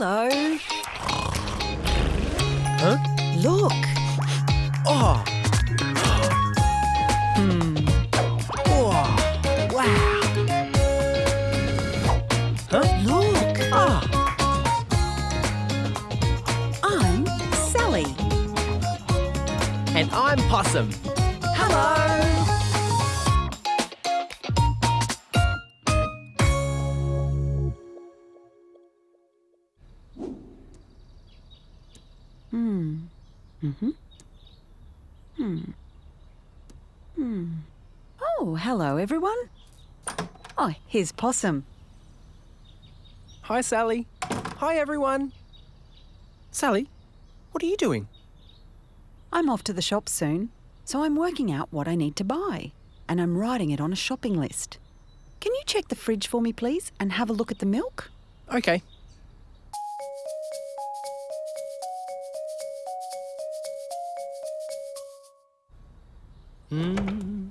Hello. Huh? Look. Oh. Hmm. Oh. Wow. Huh? Look. Ah. I'm Sally. And I'm Possum. Hmm. Mm-hmm. Hmm. Hmm. Oh, hello, everyone. Oh, here's Possum. Hi, Sally. Hi, everyone. Sally, what are you doing? I'm off to the shop soon, so I'm working out what I need to buy, and I'm writing it on a shopping list. Can you check the fridge for me, please, and have a look at the milk? Okay. Hmm.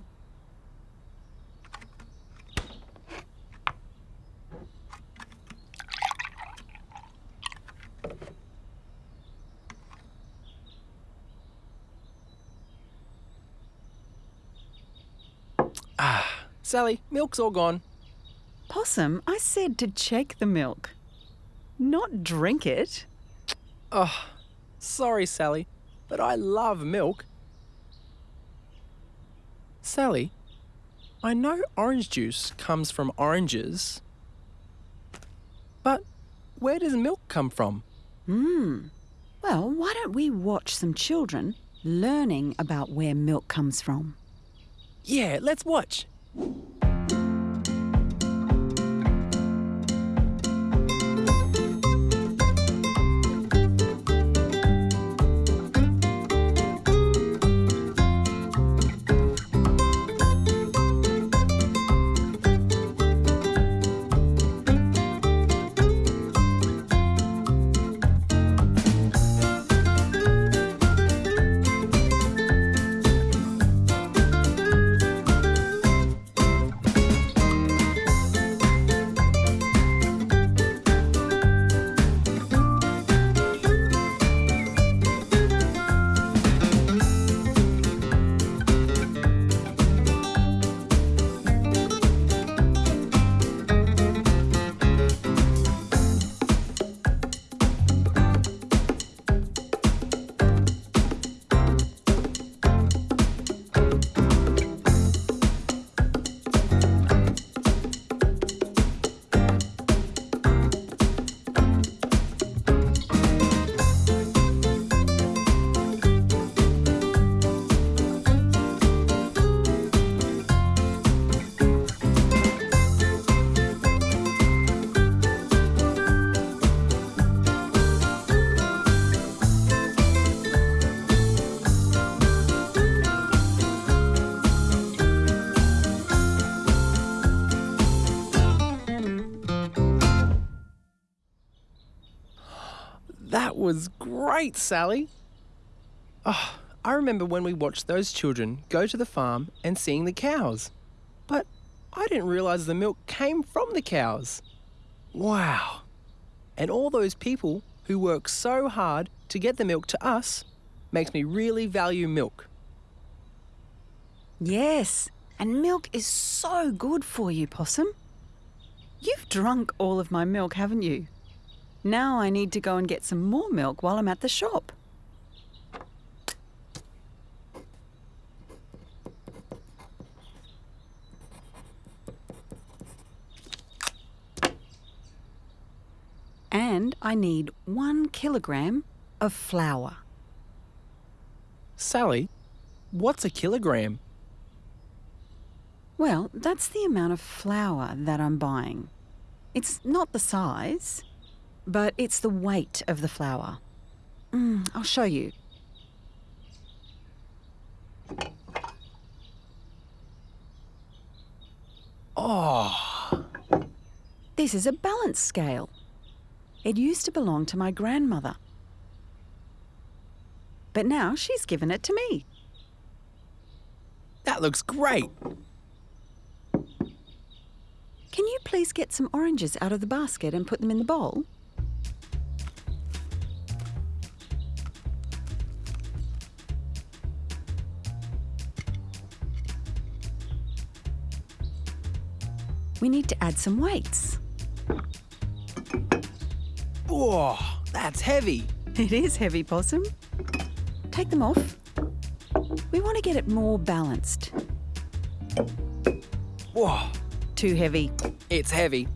Ah, Sally, milk's all gone. Possum, I said to check the milk, not drink it. Oh, sorry, Sally, but I love milk. Sally, I know orange juice comes from oranges, but where does milk come from? Hmm. Well, why don't we watch some children learning about where milk comes from? Yeah, let's watch. Was great, Sally. Oh, I remember when we watched those children go to the farm and seeing the cows. But I didn't realize the milk came from the cows. Wow. And all those people who work so hard to get the milk to us makes me really value milk. Yes, and milk is so good for you, Possum. You've drunk all of my milk, haven't you? Now I need to go and get some more milk while I'm at the shop. And I need one kilogram of flour. Sally, what's a kilogram? Well, that's the amount of flour that I'm buying. It's not the size, but it's the weight of the flour. Mm, I'll show you. Oh, This is a balance scale. It used to belong to my grandmother. But now she's given it to me. that looks great. Can you please get some oranges out of the basket and put them in the bowl? We need to add some weights. Whoa, that's heavy. It is heavy, Possum. Take them off. We want to get it more balanced. Whoa, Too heavy. it's heavy.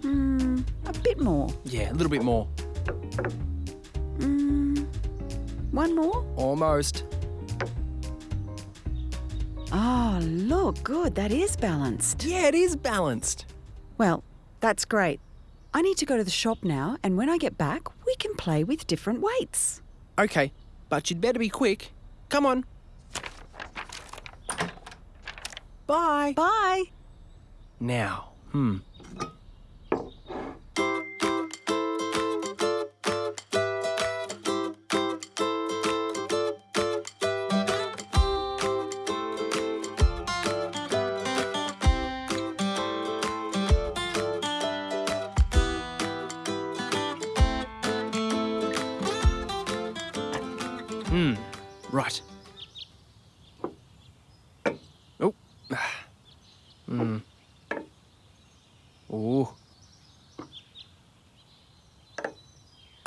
Hmm, a bit more. Yeah, a little bit more. Hmm, one more. Almost. Look, good. That is balanced. Yeah, it is balanced. Well, that's great. I need to go to the shop now, and when I get back, we can play with different weights. Okay, but you'd better be quick. Come on. Bye. Bye. Now, hmm.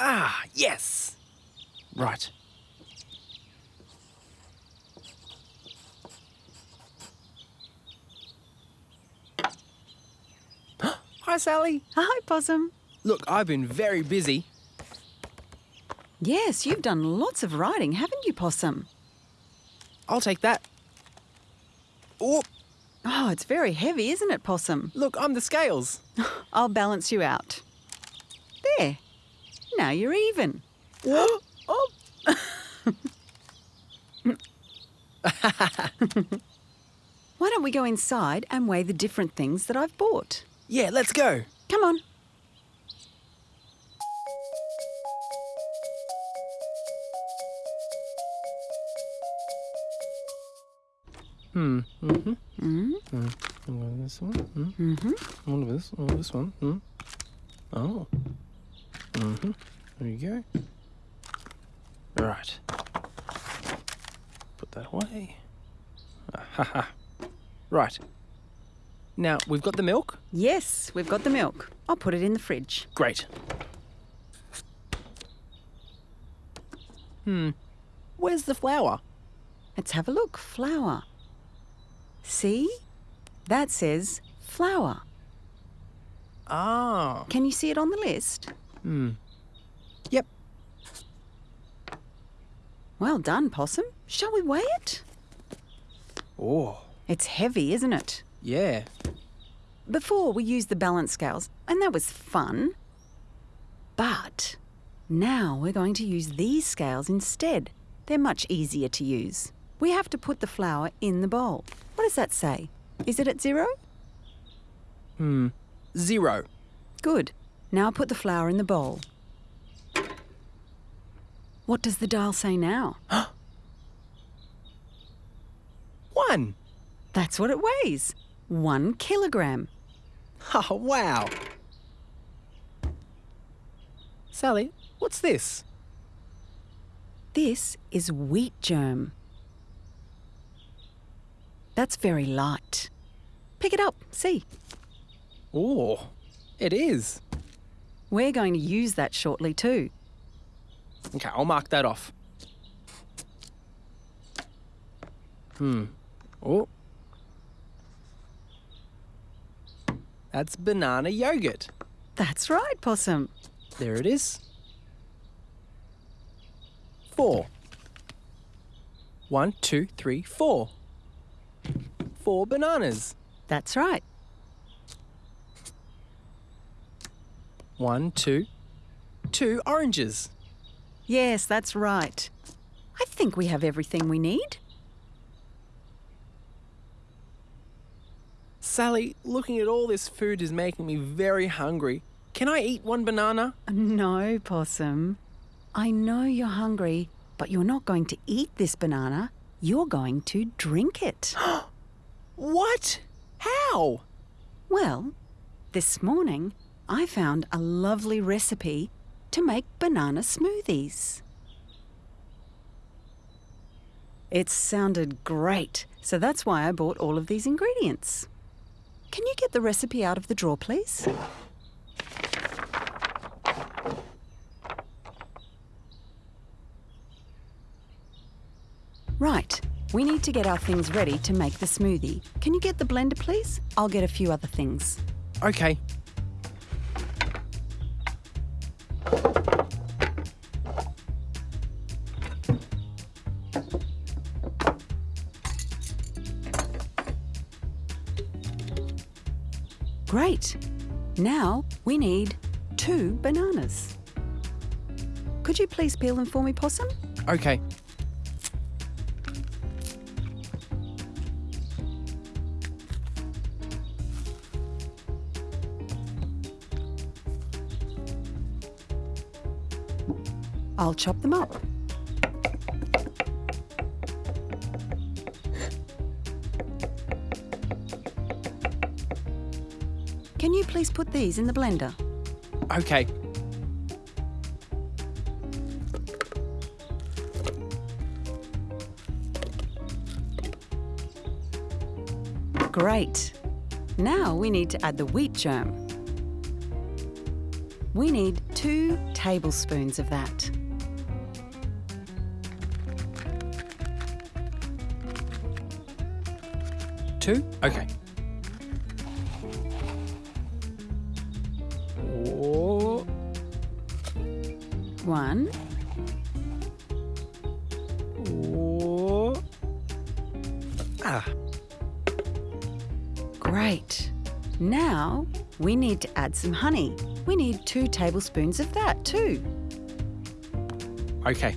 Ah, yes. Right. Hi, Sally. Hi, Possum. Look, I've been very busy. Yes, you've done lots of riding, haven't you, Possum? I'll take that. Oh, Oh, it's very heavy, isn't it, Possum? look, I'm the scales. I'll balance you out. There. Now you're even. oh. Why don't we go inside and weigh the different things that I've bought? Yeah, let's go. Come on. Hmm. Mm-hmm. Mm, Mm. This one. Mm. mm-hmm. One of this. Oh, this one. Mm. Oh. There you go. Right. Put that away. Ah, ha ha. Right. Now, we've got the milk. Yes, we've got the milk. I'll put it in the fridge. Great. Hmm. Where's the flour? Let's have a look. Flour. See? That says flour. Ah. Can you see it on the list? Hmm. Well done, Possum. Shall we weigh it? Oh. It's heavy, isn't it? Yeah. Before we used the balance scales, and that was fun. But now we're going to use these scales instead. They're much easier to use. We have to put the flour in the bowl. What does that say? Is it at zero? Hmm. Zero. Good. Now put the flour in the bowl. What does the dial say now? One. That's what it weighs. One kilogram. Oh, wow. Sally, what's this? This is wheat germ. That's very light. Pick it up, see. Oh, it is. We're going to use that shortly too. Okay, I'll mark that off. Hmm. Oh. That's banana yogurt. That's right, Possum. There it is. Four. One, two, three, four. Four bananas. That's right. One, two, two oranges. Yes, that's right. I think we have everything we need. Sally, looking at all this food is making me very hungry. Can I eat one banana? No, Possum. I know you're hungry, but you're not going to eat this banana. You're going to drink it. What? How? well, this morning I found a lovely recipe to make banana smoothies. It sounded great, so that's why I bought all of these ingredients. Can you get the recipe out of the drawer, please? Right, we need to get our things ready to make the smoothie. Can you get the blender, please? I'll get a few other things. Okay. Now we need two bananas. Could you please peel them for me, Possum? Okay. I'll chop them up. Please put these in the blender? Okay. Great. Now we need to add the wheat germ. We need two tablespoons of that. Two? Okay. One, oh. Ah, great. Now we need to add some honey. We need two tablespoons of that too. okay.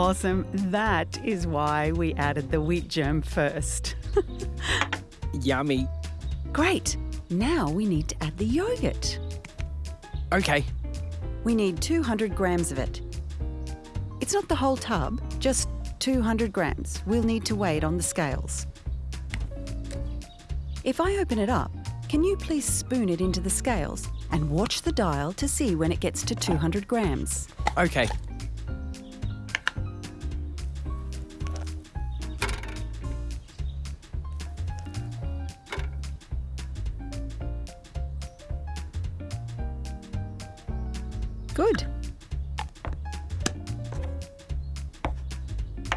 Possum, that is why we added the wheat germ first. Yummy. Great. Now we need to add the yogurt. Okay. We need 200 grams of it. It's not the whole tub, just 200 grams. We'll need to weigh it on the scales. If I open it up, can you please spoon it into the scales and watch the dial to see when it gets to 200 grams? Okay.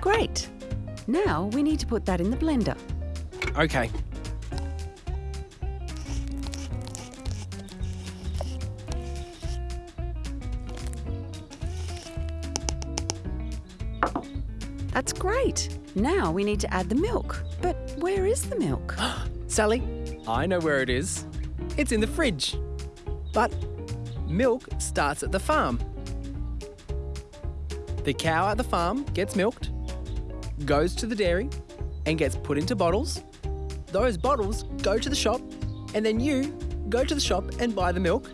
Great. Now we need to put that in the blender. Okay. That's great. Now we need to add the milk. But where is the milk? Sally, I know where it is. It's in the fridge. But milk starts at the farm. The cow at the farm gets milked, goes to the dairy, and gets put into bottles. Those bottles go to the shop, and then you go to the shop and buy the milk,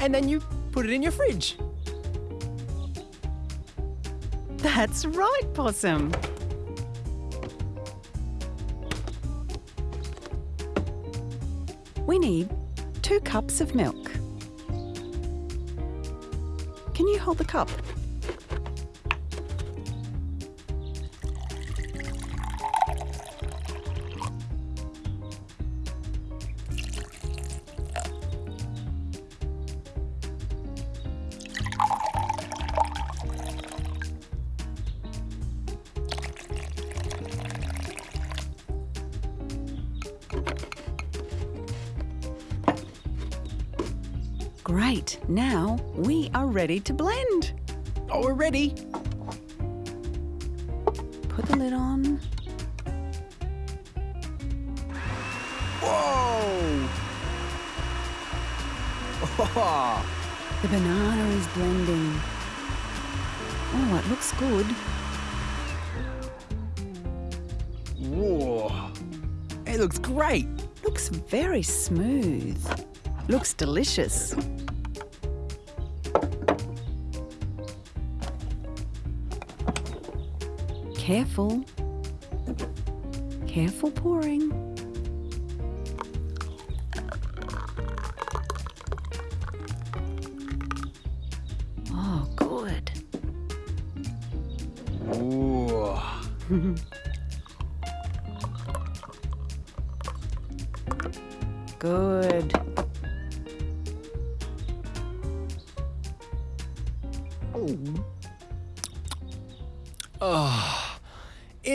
and then you put it in your fridge. That's right, Possum. We need two cups of milk. Can you hold the cup? Now we are ready to blend. Oh, we're ready. Put the lid on. Whoa! Oh, The banana is blending. Oh, it looks good. whoa. It looks great. Looks very smooth. Looks delicious. Careful. Careful pouring. Oh, good. Ooh. Good.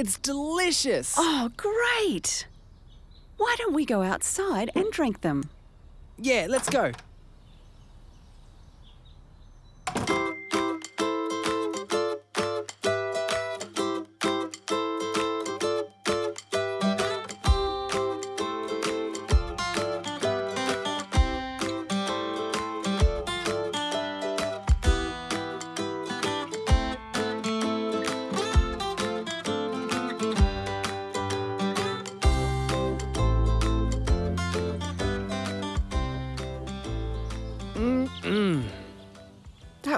It's delicious. Oh, great. Why don't we go outside and drink them? Yeah, let's go.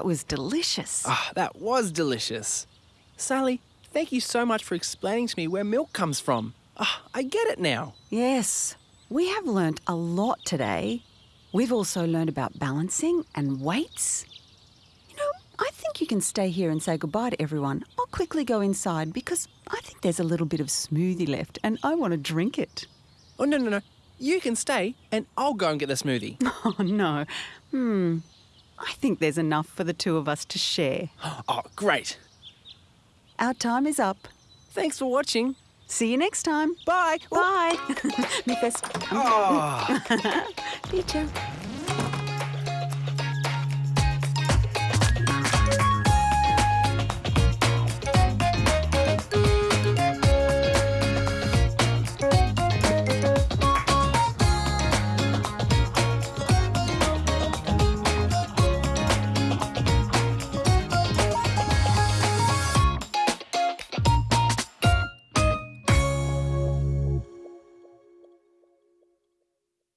Was delicious. Ah, that was delicious. Sally, thank you so much for explaining to me where milk comes from. Ah, I get it now. Yes, we have learnt a lot today. We've also learned about balancing and weights. You know, I think you can stay here and say goodbye to everyone. I'll quickly go inside because I think there's a little bit of smoothie left and I want to drink it. Oh, no, no, no. You can stay and I'll go and get the smoothie. Oh, no. Hmm. I think there's enough for the two of us to share. oh, great. Our time is up. Thanks for watching. See you next time. Bye. Bye. Mi fest. Oh.